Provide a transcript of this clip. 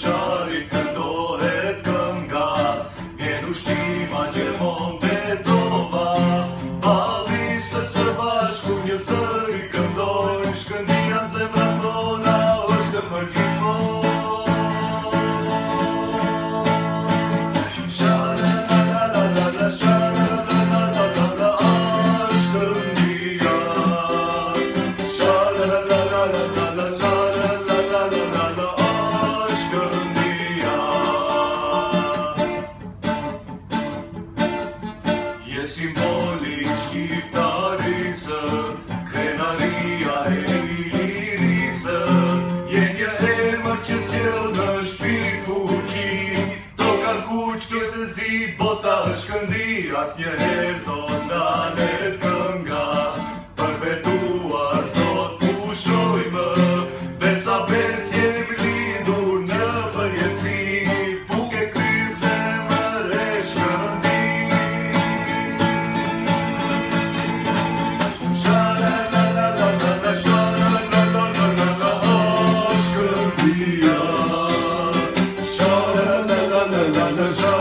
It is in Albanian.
shaharik dohet kënga vjen u shti Përsi moni që e i irisë, jenja e marqë që sjellë ka kuqë që të zi, bota është këndi, as një herë do na. Santa Jean.